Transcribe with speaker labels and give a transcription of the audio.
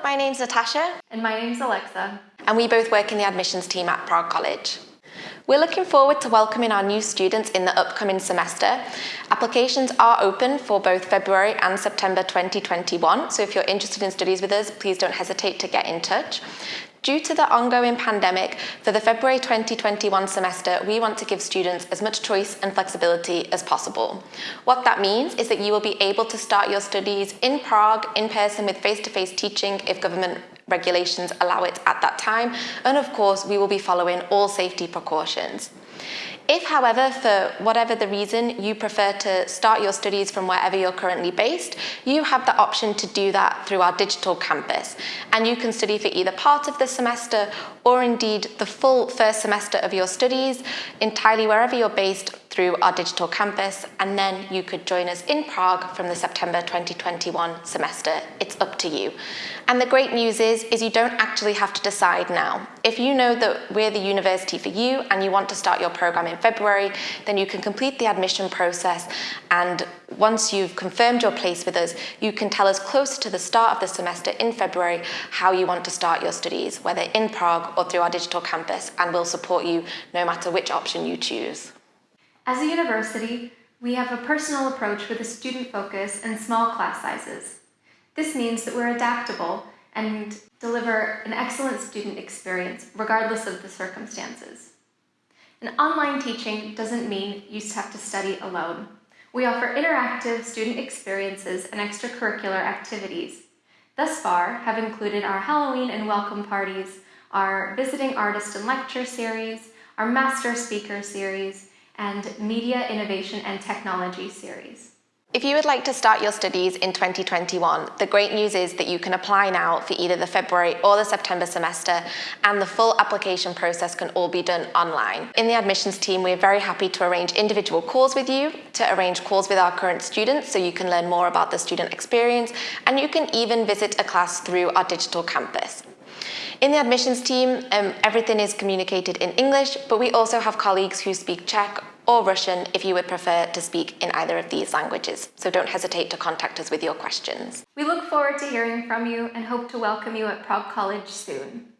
Speaker 1: Hello, my name's Natasha.
Speaker 2: And my name's Alexa.
Speaker 1: And we both work in the admissions team at Prague College. We're looking forward to welcoming our new students in the upcoming semester. Applications are open for both February and September 2021, so if you're interested in studies with us, please don't hesitate to get in touch. Due to the ongoing pandemic, for the February 2021 semester, we want to give students as much choice and flexibility as possible. What that means is that you will be able to start your studies in Prague, in person with face-to-face -face teaching if government regulations allow it at that time. And of course, we will be following all safety precautions. If, however, for whatever the reason, you prefer to start your studies from wherever you're currently based, you have the option to do that through our digital campus. And you can study for either part of the semester or indeed the full first semester of your studies entirely wherever you're based through our digital campus and then you could join us in Prague from the September 2021 semester. It's up to you. And the great news is, is you don't actually have to decide now. If you know that we're the university for you and you want to start your program in February, then you can complete the admission process and once you've confirmed your place with us, you can tell us closer to the start of the semester in February how you want to start your studies, whether in Prague or through our digital campus, and we'll support you no matter which option you choose.
Speaker 2: As a university, we have a personal approach with a student focus and small class sizes. This means that we're adaptable and deliver an excellent student experience regardless of the circumstances. And online teaching doesn't mean you have to study alone. We offer interactive student experiences and extracurricular activities. Thus far have included our Halloween and welcome parties, our visiting artist and lecture series, our master speaker series, and Media Innovation and Technology series.
Speaker 1: If you would like to start your studies in 2021, the great news is that you can apply now for either the February or the September semester and the full application process can all be done online. In the admissions team, we're very happy to arrange individual calls with you, to arrange calls with our current students so you can learn more about the student experience and you can even visit a class through our digital campus. In the admissions team, um, everything is communicated in English, but we also have colleagues who speak Czech or Russian if you would prefer to speak in either of these languages. So don't hesitate to contact us with your questions.
Speaker 2: We look forward to hearing from you and hope to welcome you at Prague College soon.